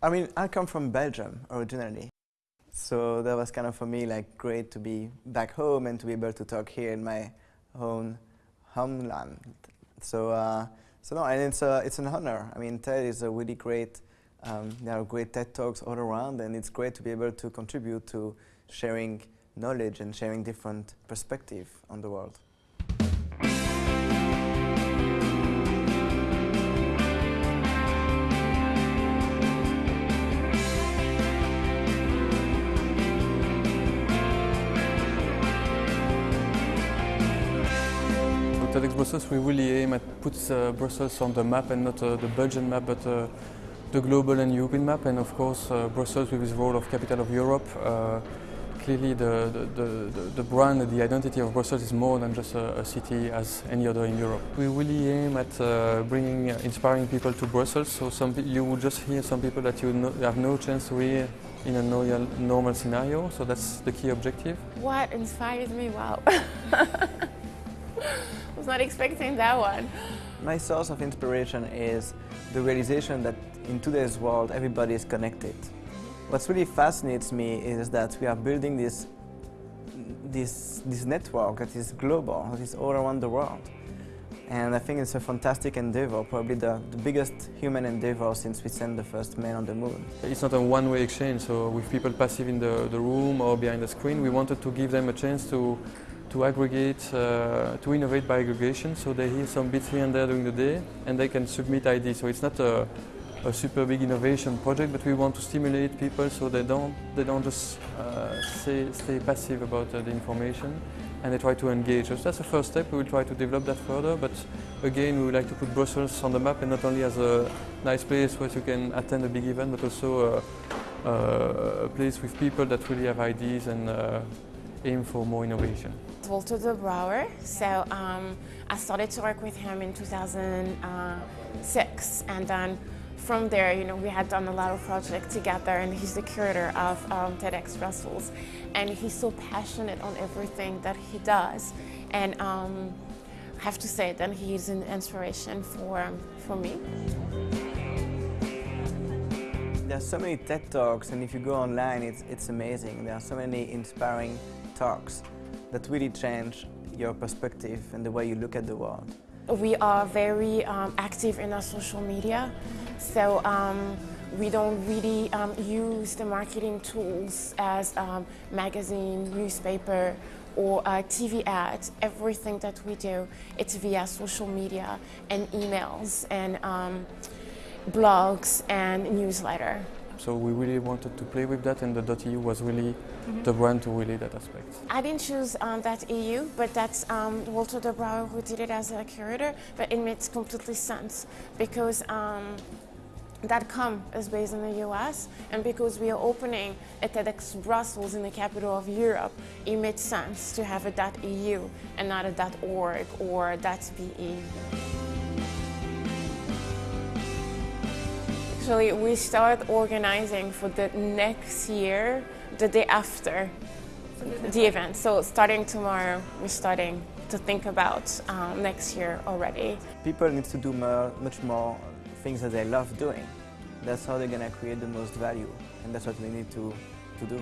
I mean, I come from Belgium originally. So that was kind of for me like great to be back home and to be able to talk here in my own homeland. So, uh, so no, and it's, uh, it's an honor. I mean, TED is a really great, um, there are great TED Talks all around and it's great to be able to contribute to sharing knowledge and sharing different perspective on the world. TEDx Brussels, we really aim at put uh, Brussels on the map and not uh, the Belgian map, but uh, the global and European map. And of course, uh, Brussels with its role of capital of Europe. Uh, clearly, the, the, the, the, brand, the identity of Brussels is more than just a, a city as any other in Europe. We really aim at uh, bringing, inspiring people to Brussels. So some you will just hear some people that you no, have no chance to hear in a normal scenario. So that's the key objective. What inspires me? Wow. was not expecting that one. My source of inspiration is the realization that in today's world everybody is connected. What really fascinates me is that we are building this, this, this network that is global, that is all around the world. And I think it's a fantastic endeavor, probably the, the biggest human endeavor since we sent the first man on the moon. It's not a one-way exchange, so with people passive in the, the room or behind the screen, we wanted to give them a chance to to aggregate, uh, to innovate by aggregation. So they hear some bits here and there during the day and they can submit ideas. So it's not a, a super big innovation project, but we want to stimulate people so they don't, they don't just uh, stay, stay passive about uh, the information and they try to engage. So that's the first step. We will try to develop that further, but again, we would like to put Brussels on the map and not only as a nice place where you can attend a big event, but also a, a place with people that really have ideas and uh, aim for more innovation. Walter de Brouwer. So um, I started to work with him in 2006 and then from there, you know, we had done a lot of projects together and he's the curator of um, TEDx Brussels and he's so passionate on everything that he does and um, I have to say that he's an inspiration for, for me. There's so many TED Talks and if you go online it's, it's amazing. There are so many inspiring talks that really change your perspective and the way you look at the world? We are very um, active in our social media, so um, we don't really um, use the marketing tools as um, magazine, newspaper, or uh, TV ads. Everything that we do, it's via social media and emails and um, blogs and newsletter. So we really wanted to play with that and the .eu was really mm -hmm. the brand to really that aspect. I didn't choose um, that EU, but that's um, Walter de Brouwer who did it as a curator, but it makes completely sense because um, that com is based in the US and because we are opening a TEDx Brussels in the capital of Europe, it made sense to have a .eu and not a .org or .be. actually we start organizing for the next year, the day after the event. So starting tomorrow, we're starting to think about um, next year already. People need to do more, much more things that they love doing. That's how they're going to create the most value, and that's what we need to, to do.